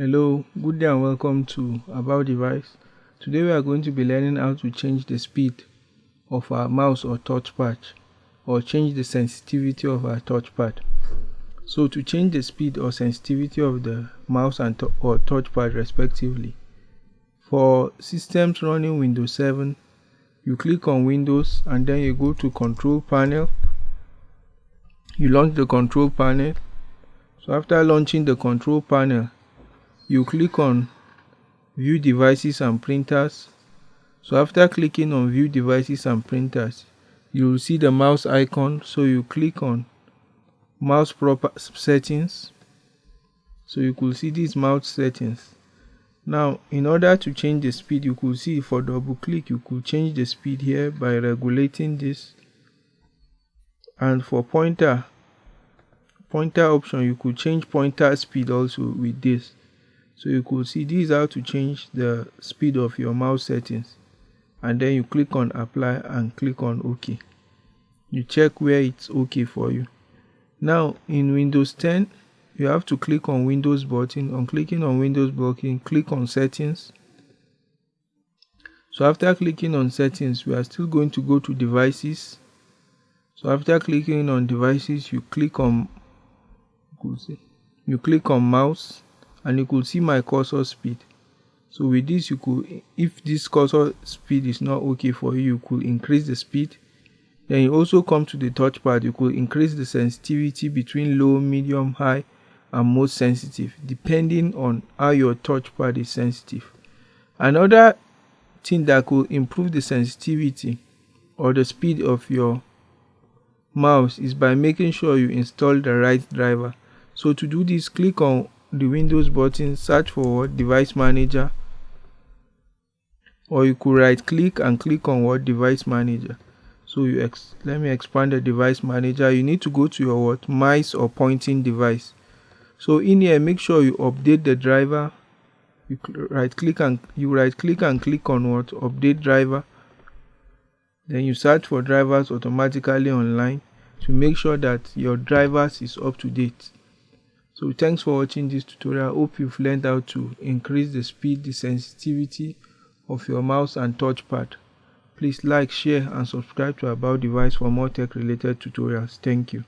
Hello, good day and welcome to About Device. Today we are going to be learning how to change the speed of our mouse or touchpad or change the sensitivity of our touchpad. So to change the speed or sensitivity of the mouse and or touchpad respectively, for systems running Windows 7, you click on Windows and then you go to Control Panel. You launch the Control Panel. So after launching the Control Panel, you click on view devices and printers. So after clicking on view devices and printers you will see the mouse icon. So you click on mouse proper settings. So you could see these mouse settings. Now in order to change the speed you could see for double click you could change the speed here by regulating this. And for pointer pointer option you could change pointer speed also with this so you could see this is how to change the speed of your mouse settings. And then you click on apply and click on ok. You check where it's okay for you. Now in windows 10 you have to click on windows button. On clicking on windows button click on settings. So after clicking on settings we are still going to go to devices. So after clicking on devices you click on you click on mouse and you could see my cursor speed. So with this you could if this cursor speed is not okay for you you could increase the speed. Then you also come to the touchpad you could increase the sensitivity between low medium high and most sensitive depending on how your touchpad is sensitive. Another thing that could improve the sensitivity or the speed of your mouse is by making sure you install the right driver. So to do this click on the Windows button, search for device manager or you could right click and click on what device manager. So you let me expand the device manager. You need to go to your what? Mice or pointing device. So in here make sure you update the driver. You right click and you right click and click on what? Update driver. Then you search for drivers automatically online to make sure that your drivers is up to date so thanks for watching this tutorial. I Hope you've learned how to increase the speed, the sensitivity of your mouse and touchpad. Please like, share and subscribe to About Device for more tech related tutorials. Thank you.